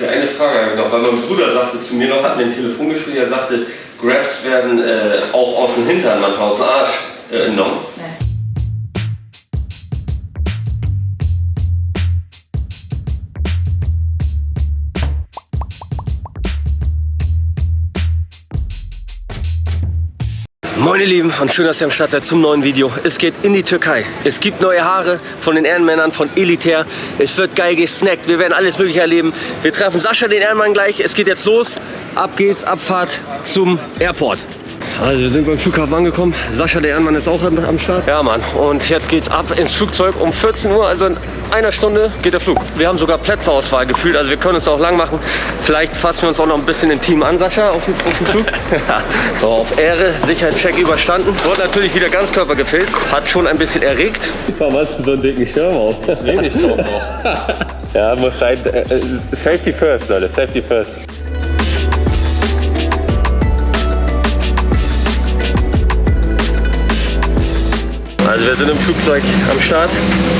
Okay, eine Frage habe ich noch, weil mein Bruder sagte zu mir noch, hat mir ein Telefon geschrieben, er sagte, Grafts werden äh, auch aus dem Hintern, manchmal aus dem Arsch äh, entnommen. Nee. Moin ihr Lieben und schön, dass ihr am Start seid zum neuen Video. Es geht in die Türkei. Es gibt neue Haare von den Ehrenmännern von Elitär. Es wird geil gesnackt. Wir werden alles mögliche erleben. Wir treffen Sascha, den Ehrenmann, gleich. Es geht jetzt los. Ab geht's, Abfahrt zum Airport. Also wir sind beim Flughafen angekommen. Sascha, der Ehrenmann, ist auch am Start. Ja, Mann. Und jetzt geht's ab ins Flugzeug um 14 Uhr. Also in einer Stunde geht der Flug. Wir haben sogar Plätzeauswahl gefühlt. Also wir können es auch lang machen. Vielleicht fassen wir uns auch noch ein bisschen intim an, Sascha, auf dem, auf dem Flug. so, auf Ehre, Sicherheitscheck überstanden. Wurde natürlich wieder Ganzkörper gefilmt. Hat schon ein bisschen erregt. Warum hast du so einen dicken Schirm auf? Das will ich doch noch. ja, muss sein. Äh, äh, safety first, Leute. Safety first. Also wir sind im Flugzeug am Start.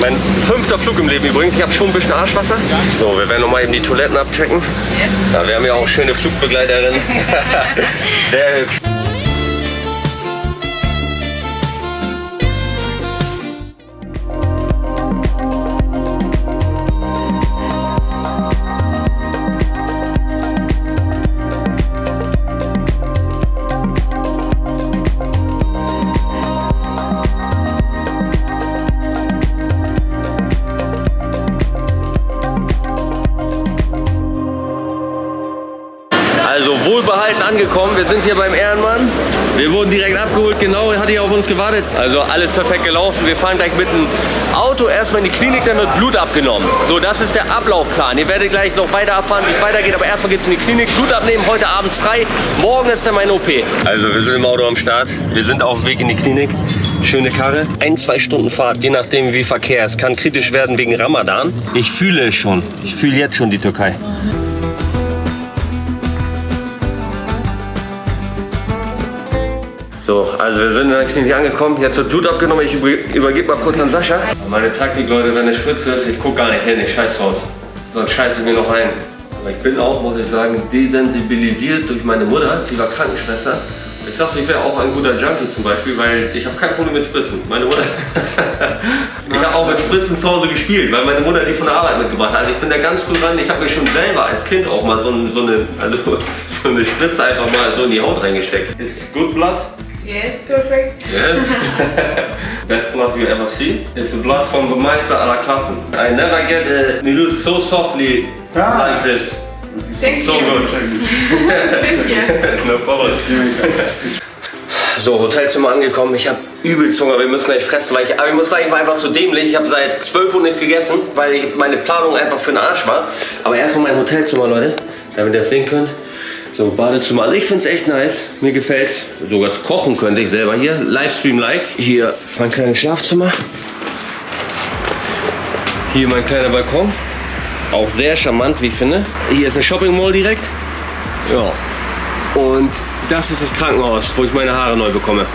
Mein fünfter Flug im Leben übrigens. Ich habe schon ein bisschen Arschwasser. So, wir werden nochmal eben die Toiletten abchecken. Ja, wir haben ja auch schöne Flugbegleiterinnen. Sehr hübsch. Angekommen. Wir sind hier beim Ehrenmann. Wir wurden direkt abgeholt, genau, hat hier auf uns gewartet. Also alles perfekt gelaufen. Wir fahren gleich mit dem Auto erstmal in die Klinik, dann wird Blut abgenommen. So, das ist der Ablaufplan. Ihr werdet gleich noch weiter erfahren, wie es weitergeht. Aber erstmal geht es in die Klinik, Blut abnehmen, heute Abend frei. Morgen ist dann mein OP. Also wir sind im Auto am Start. Wir sind auf dem Weg in die Klinik. Schöne Karre. Ein, zwei Stunden Fahrt, je nachdem wie Verkehr ist. Kann kritisch werden wegen Ramadan. Ich fühle es schon. Ich fühle jetzt schon die Türkei. So, also wir sind in der Klinik angekommen. Jetzt wird Blut abgenommen. Ich übergebe mal kurz an Sascha. Meine Taktik, Leute, wenn eine Spritze ist, ich gucke gar nicht hin. Ich scheiß drauf. Sonst scheiße ich mir noch ein. Aber ich bin auch, muss ich sagen, desensibilisiert durch meine Mutter. Die war Krankenschwester. Ich sag's, ich wäre auch ein guter Junkie zum Beispiel, weil ich habe kein Problem mit Spritzen. Meine Mutter. ich habe auch mit Spritzen zu Hause gespielt, weil meine Mutter die von der Arbeit mitgebracht hat. Also ich bin da ganz früh ran. Ich habe mir schon selber als Kind auch mal so, so, eine, also, so eine Spritze einfach mal so in die Haut reingesteckt. It's good blood. Yes, perfect. Yes. Best blood you ever see. It's the blood from the Meister aller Klassen. I never get a needle so softly like this. Thank So you. good. Thank you. no problem. So, Hotelzimmer angekommen. Ich habe übelst Hunger. Wir müssen gleich fressen. Weil ich, aber ich muss sagen, ich war einfach zu dämlich. Ich habe seit 12 Uhr nichts gegessen, weil ich, meine Planung einfach für den Arsch war. Aber erstmal mein Hotelzimmer, Leute. Damit ihr das sehen könnt. So, Badezimmer. Also ich finde es echt nice. Mir gefällt's. Sogar kochen könnte ich selber hier. Livestream-like. Hier mein kleines Schlafzimmer. Hier mein kleiner Balkon. Auch sehr charmant, wie ich finde. Hier ist eine Shopping Mall direkt. Ja. Und das ist das Krankenhaus, wo ich meine Haare neu bekomme.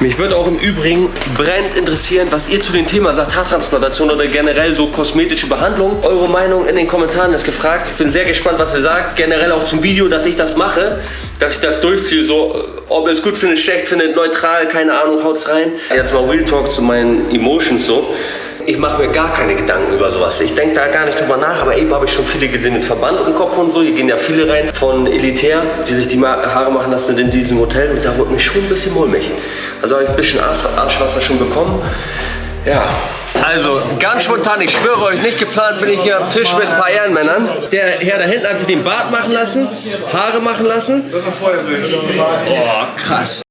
Mich würde auch im Übrigen brennend interessieren, was ihr zu dem Thema sagt, Haartransplantation oder generell so kosmetische Behandlung. Eure Meinung in den Kommentaren ist gefragt. Ich bin sehr gespannt, was ihr sagt. Generell auch zum Video, dass ich das mache, dass ich das durchziehe. So, ob ihr es gut findet, schlecht findet, neutral, keine Ahnung, haut's rein. Jetzt mal Real Talk zu meinen Emotions so. Ich mache mir gar keine Gedanken über sowas. Ich denke da gar nicht drüber nach, aber eben habe ich schon viele gesehen mit Verband im Kopf und so. Hier gehen ja viele rein von Elitär, die sich die Haare machen lassen in diesem Hotel und da wurde mir schon ein bisschen mulmig. Also habe ich ein bisschen Arsch- Arschwasser schon bekommen. Ja. Also, ganz spontan, ich schwöre euch, nicht geplant bin ich hier am Tisch mit ein paar Ehrenmännern. Der Herr da hinten hat sich den Bart machen lassen, Haare machen lassen. Das war vorher. Oh, krass.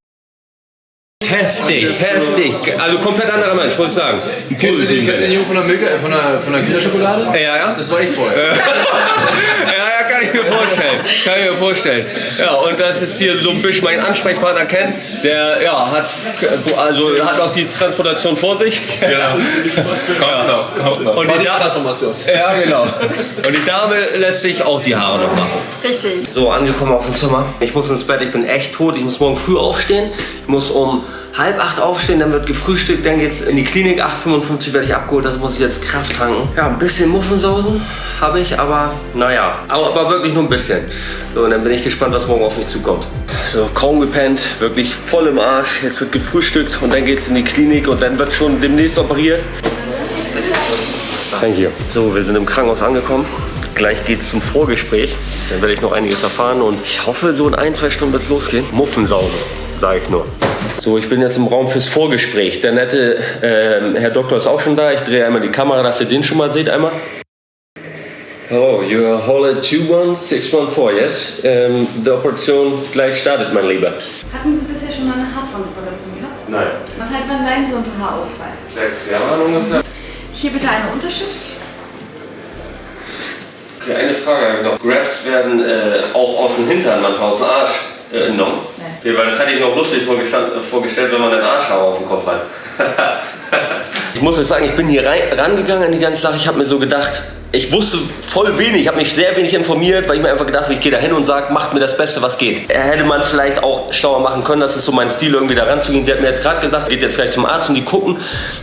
Heftig, heftig. Also komplett anderer Mensch, muss ich sagen. Kennst du den, kennst du den Jungen von der Milka, äh, von der, von der Kinderschokolade? Ja, ja. Das war ich vorher. kann ich mir vorstellen. Kann ich mir vorstellen. Ja, und das ist hier so ein bisschen mein Ansprechpartner Ken, der ja, hat, also, hat auch die Transportation vor sich. Genau. Kommt noch, kommt noch. Und War die, die da Transformation. ja, genau. Und die Dame lässt sich auch die Haare noch machen. Richtig. So, angekommen auf dem Zimmer. Ich muss ins Bett, ich bin echt tot. Ich muss morgen früh aufstehen. Ich muss um halb acht aufstehen, dann wird gefrühstückt, dann geht's in die Klinik. 8.55 werde ich abgeholt, das muss ich jetzt Kraft tanken. Ja, ein bisschen Muffensausen habe ich, aber naja, aber, aber wirklich nur ein bisschen. So, und dann bin ich gespannt, was morgen auf mich zukommt. So, kaum gepennt, wirklich voll im Arsch. Jetzt wird gefrühstückt und dann geht's in die Klinik und dann wird schon demnächst operiert. Thank you. So, wir sind im Krankenhaus angekommen. Gleich geht's zum Vorgespräch. Dann werde ich noch einiges erfahren und ich hoffe, so in ein, zwei Stunden wird es losgehen. Muffensausen, sage ich nur. So, ich bin jetzt im Raum fürs Vorgespräch. Der nette ähm, Herr Doktor ist auch schon da. Ich drehe einmal die Kamera, dass ihr den schon mal seht einmal. Hello, you are Holle 21614, yes? Ähm, die Operation gleich startet, mein Lieber. Hatten Sie bisher schon mal eine Haartransplantation gehabt? Nein. Was halt beim Leiden Sie unter Haarausfall? Sechs Jahre ungefähr. Hier bitte eine Unterschrift. Okay, eine Frage habe ich noch. Grafts werden äh, auch aus dem Hintern, manchmal aus dem Arsch äh, entnommen. Okay, weil das hätte ich noch lustig vorgestand- äh, vorgestellt, wenn man einen Arschhaar auf dem Kopf hat. ich muss jetzt sagen, ich bin hier rangegangen an die ganze Sache. Ich habe mir so gedacht, ich wusste voll wenig, ich habe mich sehr wenig informiert, weil ich mir einfach gedacht habe, ich gehe da hin und sage, macht mir das Beste, was geht. Hätte man vielleicht auch schlauer machen können, das ist so mein Stil, irgendwie da ranzugehen. Sie hat mir jetzt gerade gesagt, geht jetzt gleich zum Arzt und die gucken,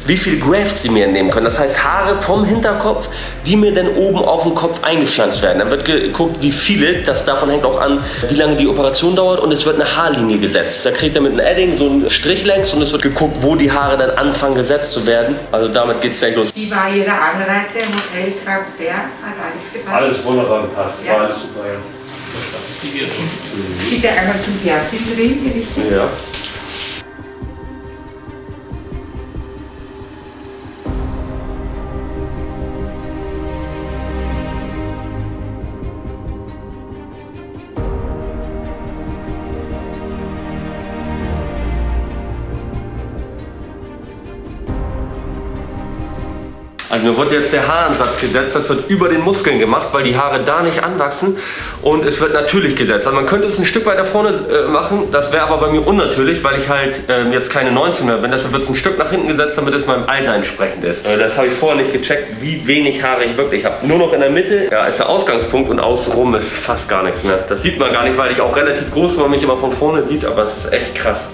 wie viel Grafts sie mir entnehmen können. Das heißt Haare vom Hinterkopf, die mir dann oben auf den Kopf eingepflanzt werden. Dann wird geguckt, wie viele, das davon hängt auch an, wie lange die Operation dauert und es wird eine Haarlinie gesetzt. Da kriegt er mit einem Edding so einen Strich längs und es wird geguckt, wo die Haare dann anfangen gesetzt zu werden. Also damit geht es gleich los. Wie war Ihre Anreise, Hotel, Transfer? Hat alles gepasst? wunderbar gepasst, Ja. war alles super, ja. Bitte einmal zum Fernsehen drehen, richtig? Ja. Also mir wird jetzt der Haaransatz gesetzt, das wird über den Muskeln gemacht, weil die Haare da nicht anwachsen und es wird natürlich gesetzt. Also man könnte es ein Stück weiter vorne äh, machen, das wäre aber bei mir unnatürlich, weil ich halt ähm, jetzt keine 19 mehr bin. Deshalb wird es ein Stück nach hinten gesetzt, damit es meinem Alter entsprechend ist. Äh, das habe ich vorher nicht gecheckt, wie wenig Haare ich wirklich habe. Nur noch in der Mitte ja, ist der Ausgangspunkt und außenrum ist fast gar nichts mehr. Das sieht man gar nicht, weil ich auch relativ groß bin, man mich immer von vorne sieht, aber es ist echt krass.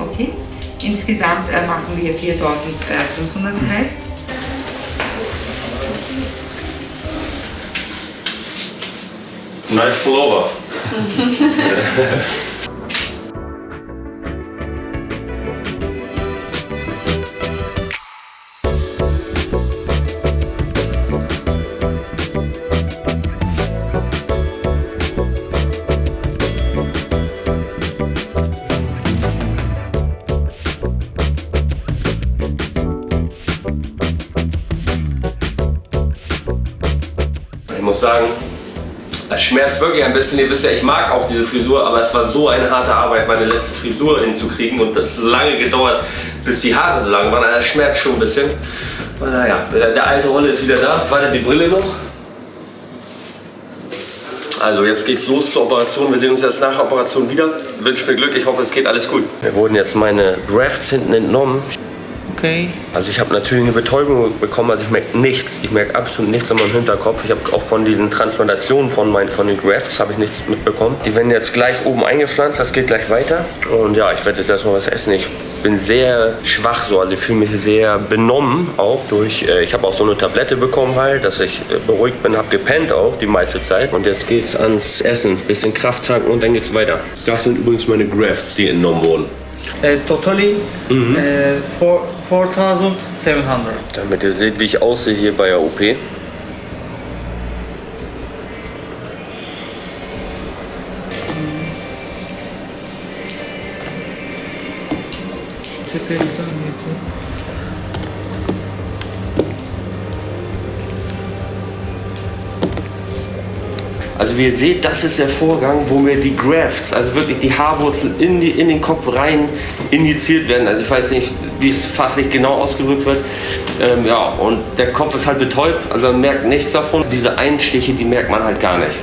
Okay. Insgesamt äh, machen wir 4500 Kräfte. Nice pullover. Ich muss sagen, es schmerzt wirklich ein bisschen. Ihr wisst ja, ich mag auch diese Frisur, aber es war so eine harte Arbeit, meine letzte Frisur hinzukriegen. Und das hat lange gedauert, bis die Haare so lang waren. Also Es schmerzt schon ein bisschen. Aber naja, der alte Rolle ist wieder da. Warte, die Brille noch. Also jetzt geht's los zur Operation. Wir sehen uns jetzt nach der Operation wieder. Wünsche mir Glück. Ich hoffe, es geht alles gut. Mir wurden jetzt meine Grafts hinten entnommen. Okay. Also ich habe natürlich eine Betäubung bekommen, also ich merke nichts. Ich merke absolut nichts an meinem Hinterkopf. Ich habe auch von diesen Transplantationen von, meinen, von den Grafts habe ich nichts mitbekommen. Die werden jetzt gleich oben eingepflanzt, das geht gleich weiter. Und ja, ich werde jetzt erstmal was essen. Ich bin sehr schwach so, also ich fühle mich sehr benommen auch durch, äh, ich habe auch so eine Tablette bekommen halt, dass ich äh, beruhigt bin, habe gepennt auch die meiste Zeit. Und jetzt geht's ans Essen, bisschen Kraft tanken und dann geht's weiter. Das sind übrigens meine Grafts, die entnommen wurden. Uh, totally uh, four, 4,700. Damit ihr seht, wie ich aussehe hier bei der OP. Also wie ihr seht, das ist der Vorgang, wo mir die Grafts, also wirklich die Haarwurzeln in, die, in den Kopf rein injiziert werden. Also ich weiß nicht, wie es fachlich genau ausgedrückt wird. Ähm, ja, und der Kopf ist halt betäubt, also man merkt nichts davon. Diese Einstiche, die merkt man halt gar nicht.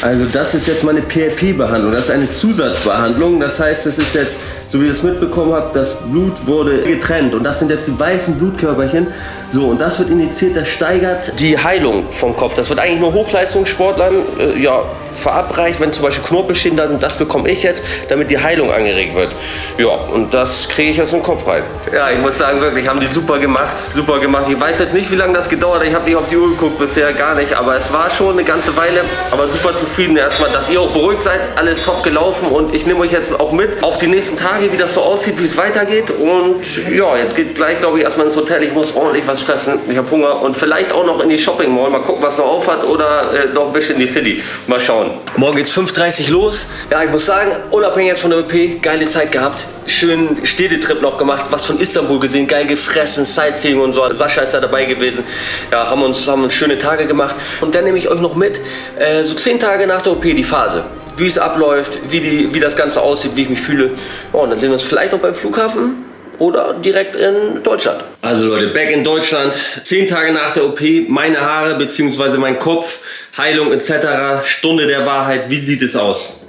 Also das ist jetzt meine PRP-Behandlung. Das ist eine Zusatzbehandlung. Das heißt, es ist jetzt so wie ihr es mitbekommen habt, das Blut wurde getrennt und das sind jetzt die weißen Blutkörperchen. So, und das wird injiziert, das steigert die Heilung vom Kopf. Das wird eigentlich nur Hochleistungssportlern äh, ja, verabreicht, wenn zum Beispiel Knorpelschäden da sind. Das bekomme ich jetzt, damit die Heilung angeregt wird. Ja, und das kriege ich jetzt in den Kopf rein. Ja, ich muss sagen, wirklich, haben die super gemacht. Super gemacht. Ich weiß jetzt nicht, wie lange das gedauert hat. Ich habe nicht auf die Uhr geguckt bisher, gar nicht. Aber es war schon eine ganze Weile. Aber super zufrieden erstmal, dass ihr auch beruhigt seid. Alles top gelaufen und ich nehme euch jetzt auch mit auf die nächsten Tage, wie das so aussieht, wie es weitergeht. Und ja, jetzt geht es gleich, glaube ich, erstmal ins Hotel. Ich muss ordentlich was fressen. Ich habe Hunger und vielleicht auch noch in die Shopping Mall. Mal gucken, was noch auf hat oder äh, noch ein bisschen in die City. Mal schauen. Morgen geht's 5.30 Uhr los. Ja, ich muss sagen, unabhängig jetzt von der OP, geile Zeit gehabt. Schönen Städtetrip noch gemacht, was von Istanbul gesehen, geil gefressen, Sightseeing und so. Sascha ist da dabei gewesen. Ja, haben uns, haben uns schöne Tage gemacht. Und dann nehme ich euch noch mit, äh, so 10 Tage nach der OP, die Phase wie es abläuft, wie, die, wie das Ganze aussieht, wie ich mich fühle. Oh, und dann sehen wir uns vielleicht noch beim Flughafen oder direkt in Deutschland. Also Leute, back in Deutschland, zehn Tage nach der OP, meine Haare bzw. mein Kopf, Heilung etc., Stunde der Wahrheit, wie sieht es aus?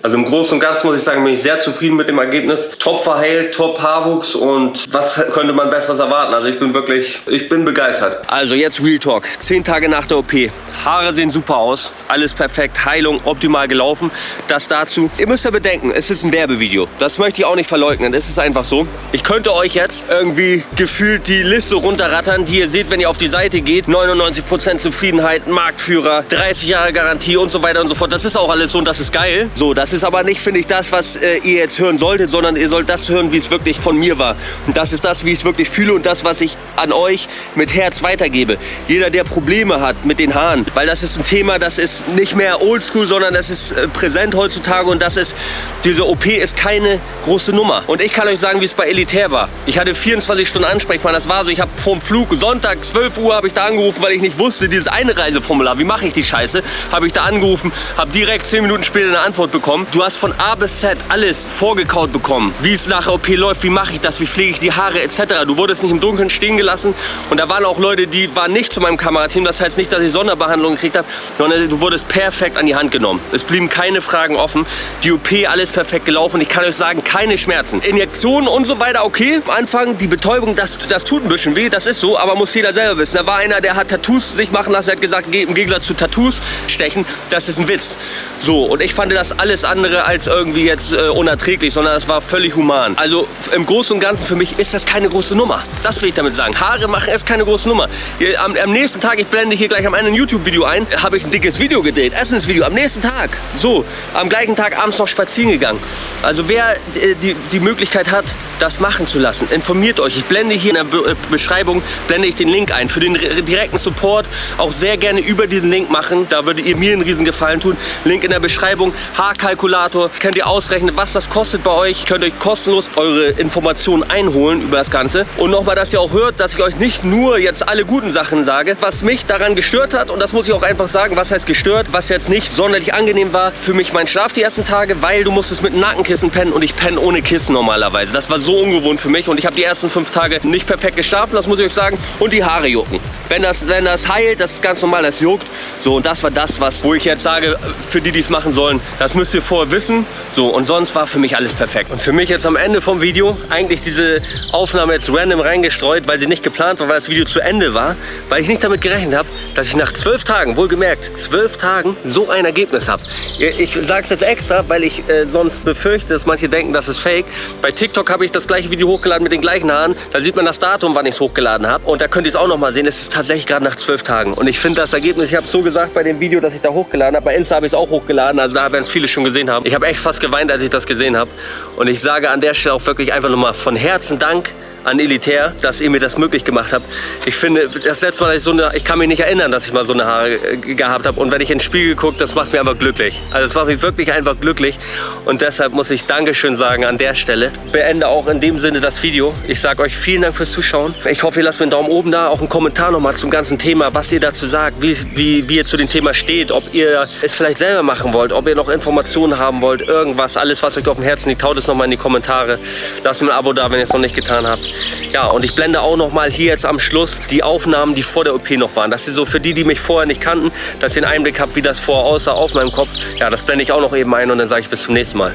Also im Großen und Ganzen muss ich sagen, bin ich sehr zufrieden mit dem Ergebnis. Top verheilt, top Haarwuchs und was könnte man besseres erwarten? Also ich bin wirklich, ich bin begeistert. Also jetzt Real Talk, zehn Tage nach der OP. Haare sehen super aus, alles perfekt, Heilung optimal gelaufen. Das dazu. Ihr müsst ja bedenken, es ist ein Werbevideo. Das möchte ich auch nicht verleugnen, es ist einfach so. Ich könnte euch jetzt irgendwie gefühlt die Liste runterrattern, die ihr seht, wenn ihr auf die Seite geht. 99% Zufriedenheit, Marktführer, 30 Jahre Garantie und so weiter und so fort. Das ist auch alles so und das ist geil. So, das ist aber nicht, finde ich, das, was äh, ihr jetzt hören solltet, sondern ihr sollt das hören, wie es wirklich von mir war. Und das ist das, wie ich es wirklich fühle und das, was ich an euch mit Herz weitergebe. Jeder, der Probleme hat mit den Haaren, weil das ist ein Thema, das ist nicht mehr oldschool, sondern das ist äh, präsent heutzutage und das ist, diese OP ist keine große Nummer. Und ich kann euch sagen, wie es bei Elitär war. Ich hatte 24 Stunden Ansprechpartner, das war so, ich habe vorm Flug, Sonntag 12 Uhr habe ich da angerufen, weil ich nicht wusste, dieses eine Reiseformular, wie mache ich die Scheiße, habe ich da angerufen, habe direkt 10 Minuten später eine Antwort bekommen. Du hast von A bis Z alles vorgekaut bekommen, wie es nach OP läuft, wie mache ich das, wie pflege ich die Haare etc. Du wurdest nicht im Dunkeln stehen gelassen und da waren auch Leute, die waren nicht zu meinem Kamerateam, das heißt nicht, dass ich Sonderbehandlung Behandlung gekriegt habe, sondern du wurdest perfekt an die Hand genommen. Es blieben keine Fragen offen. Die OP, alles perfekt gelaufen. Ich kann euch sagen, keine Schmerzen. Injektionen und so weiter, okay. Am Anfang, die Betäubung, das, das tut ein bisschen weh, das ist so, aber muss jeder selber wissen. Da war einer, der hat Tattoos sich machen lassen, der hat gesagt, im Gegensatz zu Tattoos stechen, das ist ein Witz. So, und ich fand das alles andere als irgendwie jetzt äh, unerträglich, sondern es war völlig human. Also im Großen und Ganzen für mich ist das keine große Nummer. Das will ich damit sagen. Haare machen ist keine große Nummer. Am, am nächsten Tag, ich blende hier gleich am Ende ein YouTube-Video ein, habe ich ein dickes Video gedreht, Essensvideo, am nächsten Tag. So, am gleichen Tag abends noch spazieren gegangen. Also wer äh, die, die Möglichkeit hat, das machen zu lassen, informiert euch. Ich blende hier in der Be äh, Beschreibung, blende ich den Link ein. Für den direkten Support auch sehr gerne über diesen Link machen. Da würdet ihr mir einen riesen Gefallen tun. Link in der Beschreibung, Haarkalkulator. Könnt ihr ausrechnen, was das kostet bei euch. Könnt euch kostenlos eure Informationen einholen über das Ganze. Und nochmal, dass ihr auch hört, dass ich euch nicht nur jetzt alle guten Sachen sage. Was mich daran gestört hat, und das muss ich auch einfach sagen, was heißt gestört, was jetzt nicht sonderlich angenehm war, für mich mein Schlaf die ersten Tage, weil du musstest mit Nackenkissen pennen und ich penne ohne Kissen normalerweise. Das war so ungewohnt für mich und ich habe die ersten fünf Tage nicht perfekt geschlafen, das muss ich euch sagen. Und die Haare jucken. Wenn das, wenn das heilt, das ist ganz normal, das juckt. So, und das war das, was, wo ich jetzt sage, für die, die es machen sollen, das müsst ihr vorher wissen. So, und sonst war für mich alles perfekt. Und für mich jetzt am Ende vom Video, eigentlich diese Aufnahme jetzt random reingestreut, weil sie nicht geplant war, weil das Video zu Ende war, weil ich nicht damit gerechnet habe, dass ich nach zwölf Tagen, wohlgemerkt, zwölf Tagen so ein Ergebnis habe. Ich sage es jetzt extra, weil ich äh, sonst befürchte, dass manche denken, das ist fake. Bei TikTok habe ich das gleiche Video hochgeladen mit den gleichen Haaren. Da sieht man das Datum, wann ich es hochgeladen habe. Und da könnt ihr es auch noch mal sehen. Es ist tatsächlich gerade nach zwölf Tagen. Und ich finde das Ergebnis, ich habe es so gesagt bei dem Video, das ich da hochgeladen habe. Bei Insta habe ich es auch hochgeladen. Also da werden es viele schon gesehen haben. Ich habe echt fast geweint, als ich das gesehen habe. Und ich sage an der Stelle auch wirklich einfach nochmal von Herzen Dank an Elitär, dass ihr mir das möglich gemacht habt. Ich finde, das letzte Mal, dass ich so eine, ich kann mich nicht erinnern, dass ich mal so eine Haare gehabt habe. Und wenn ich ins Spiegel gucke, das macht mir einfach glücklich. Also es macht mich wirklich einfach glücklich. Und deshalb muss ich Dankeschön sagen an der Stelle. Beende auch in dem Sinne das Video. Ich sage euch vielen Dank fürs Zuschauen. Ich hoffe, ihr lasst mir einen Daumen oben da, auch einen Kommentar nochmal zum ganzen Thema, was ihr dazu sagt, wie, wie, wie ihr zu dem Thema steht, ob ihr es vielleicht selber machen wollt, ob ihr noch Informationen haben wollt, irgendwas, alles, was euch auf dem Herzen liegt, haut es nochmal in die Kommentare. Lasst mir ein Abo da, wenn ihr es noch nicht getan habt. Ja, und ich blende auch noch mal hier jetzt am Schluss die Aufnahmen, die vor der OP noch waren. Das ist so für die, die mich vorher nicht kannten, dass ihr einen Einblick habt, wie das vorher aussah auf meinem Kopf. Ja, das blende ich auch noch eben ein und dann sage ich bis zum nächsten Mal.